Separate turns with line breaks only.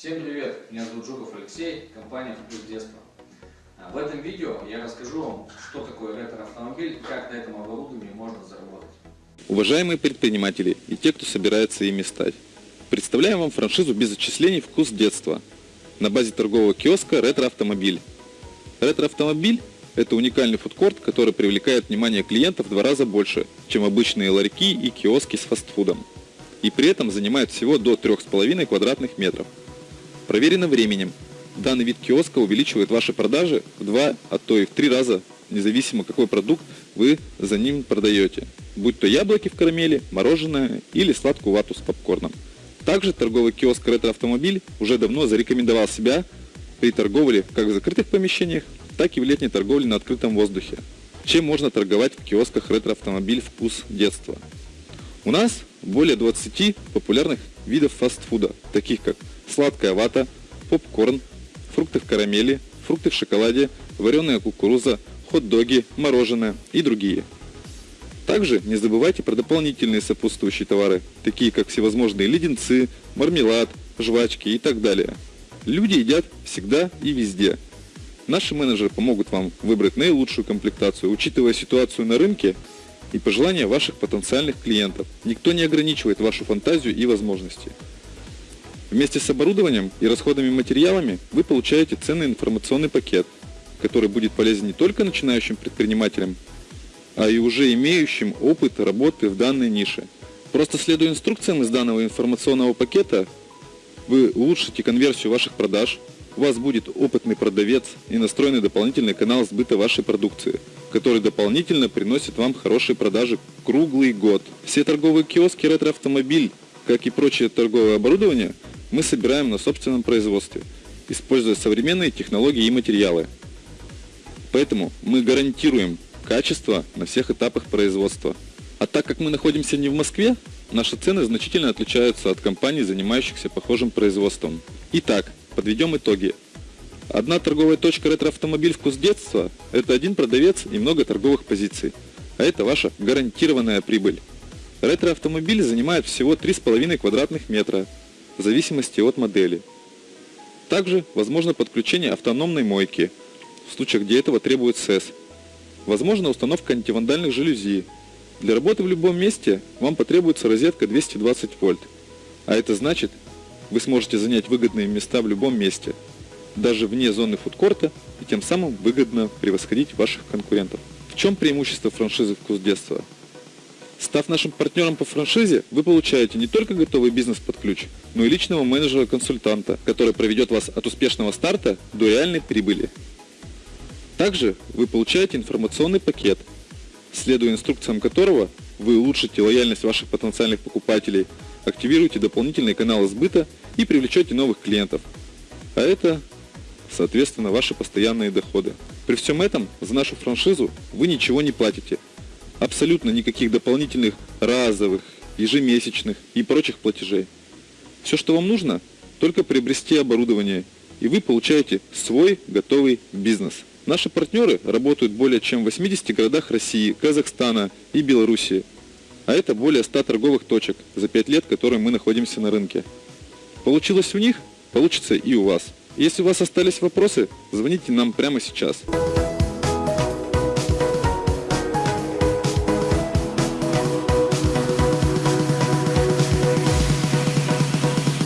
Всем привет! Меня зовут Жуков Алексей, компания «Вкус детства». А, В этом видео я расскажу вам, что такое ретро-автомобиль и как на этом оборудовании можно заработать.
Уважаемые предприниматели и те, кто собирается ими стать, представляем вам франшизу без отчислений «Вкус детства» на базе торгового киоска «Ретро-автомобиль». «Ретро-автомобиль» – это уникальный фудкорт, который привлекает внимание клиентов в два раза больше, чем обычные ларьки и киоски с фастфудом. И при этом занимает всего до 3,5 квадратных метров. Проверено временем. Данный вид киоска увеличивает ваши продажи в два, а то и в три раза, независимо какой продукт вы за ним продаете. Будь то яблоки в карамели, мороженое или сладкую вату с попкорном. Также торговый киоск «Ретро-автомобиль» уже давно зарекомендовал себя при торговле как в закрытых помещениях, так и в летней торговле на открытом воздухе. Чем можно торговать в киосках «Ретро-автомобиль. Вкус детства»? У нас более 20 популярных видов фастфуда, таких как сладкая вата, попкорн, фрукты в карамели, фрукты в шоколаде, вареная кукуруза, хот-доги, мороженое и другие. Также не забывайте про дополнительные сопутствующие товары, такие как всевозможные леденцы, мармелад, жвачки и так далее. Люди едят всегда и везде. Наши менеджеры помогут вам выбрать наилучшую комплектацию, учитывая ситуацию на рынке и пожелания ваших потенциальных клиентов. Никто не ограничивает вашу фантазию и возможности. Вместе с оборудованием и расходными материалами вы получаете ценный информационный пакет, который будет полезен не только начинающим предпринимателям, а и уже имеющим опыт работы в данной нише. Просто следуя инструкциям из данного информационного пакета, вы улучшите конверсию ваших продаж, у вас будет опытный продавец и настроенный дополнительный канал сбыта вашей продукции, который дополнительно приносит вам хорошие продажи круглый год. Все торговые киоски ретро-автомобиль, как и прочее торговое оборудование, мы собираем на собственном производстве, используя современные технологии и материалы. Поэтому мы гарантируем качество на всех этапах производства. А так как мы находимся не в Москве, наши цены значительно отличаются от компаний, занимающихся похожим производством. Итак, подведем итоги. Одна торговая точка ретро-автомобиль «Вкус детства» – это один продавец и много торговых позиций. А это ваша гарантированная прибыль. Ретро-автомобиль занимает всего 3,5 квадратных метра, в зависимости от модели. Также возможно подключение автономной мойки, в случаях, где этого требует СЭС. Возможно установка антивандальных жалюзи. Для работы в любом месте вам потребуется розетка 220 вольт. А это значит, вы сможете занять выгодные места в любом месте, даже вне зоны фудкорта, и тем самым выгодно превосходить ваших конкурентов. В чем преимущество франшизы «Вкус детства»? Став нашим партнером по франшизе, вы получаете не только готовый бизнес под ключ, но и личного менеджера-консультанта, который проведет вас от успешного старта до реальной прибыли. Также вы получаете информационный пакет, следуя инструкциям которого вы улучшите лояльность ваших потенциальных покупателей, активируете дополнительные каналы сбыта и привлечете новых клиентов. А это, соответственно, ваши постоянные доходы. При всем этом за нашу франшизу вы ничего не платите. Абсолютно никаких дополнительных разовых, ежемесячных и прочих платежей. Все, что вам нужно, только приобрести оборудование, и вы получаете свой готовый бизнес. Наши партнеры работают более чем в 80 городах России, Казахстана и Белоруссии. А это более 100 торговых точек за 5 лет, которые мы находимся на рынке. Получилось у них, получится и у вас. Если у вас остались вопросы, звоните нам прямо сейчас.